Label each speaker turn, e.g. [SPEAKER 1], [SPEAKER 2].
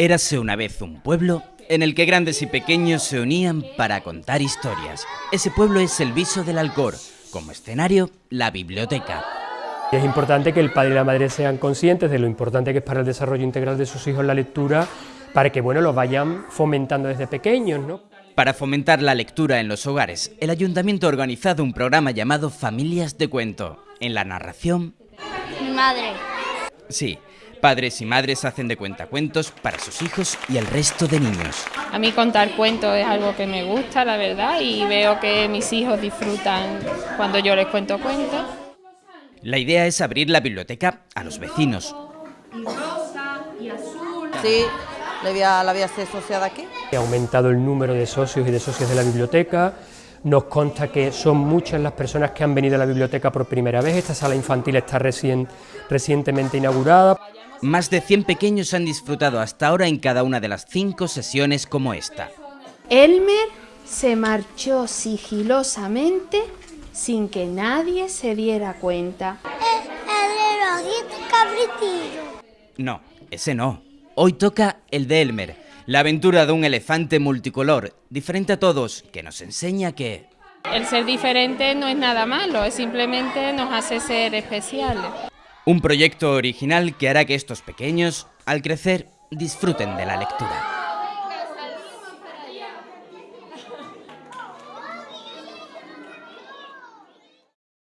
[SPEAKER 1] Érase una vez un pueblo en el que grandes y pequeños se unían para contar historias. Ese pueblo es el Viso del Alcor, como escenario, la biblioteca.
[SPEAKER 2] Es importante que el padre y la madre sean conscientes de lo importante que es para el desarrollo integral de sus hijos la lectura, para que bueno, lo vayan fomentando desde pequeños. ¿no?
[SPEAKER 1] Para fomentar la lectura en los hogares, el ayuntamiento ha organizado un programa llamado Familias de Cuento. En la narración...
[SPEAKER 3] Mi madre.
[SPEAKER 1] Sí, Padres y madres hacen de cuenta cuentos para sus hijos y el resto de niños.
[SPEAKER 4] A mí contar cuentos es algo que me gusta, la verdad, y veo que mis hijos disfrutan cuando yo les cuento cuentos.
[SPEAKER 1] La idea es abrir la biblioteca a los vecinos.
[SPEAKER 5] Sí, la voy a, la voy a hacer asociada aquí.
[SPEAKER 2] Ha aumentado el número de socios y de socias de la biblioteca. Nos consta que son muchas las personas que han venido a la biblioteca por primera vez. Esta sala infantil está recién, recientemente inaugurada.
[SPEAKER 1] Más de 100 pequeños han disfrutado hasta ahora en cada una de las cinco sesiones como esta.
[SPEAKER 6] Elmer se marchó sigilosamente sin que nadie se diera cuenta.
[SPEAKER 3] El, el cabritillo.
[SPEAKER 1] No, ese no. Hoy toca el de Elmer, la aventura de un elefante multicolor, diferente a todos, que nos enseña que...
[SPEAKER 4] El ser diferente no es nada malo, es simplemente nos hace ser especiales.
[SPEAKER 1] Un proyecto original que hará que estos pequeños, al crecer, disfruten de la lectura.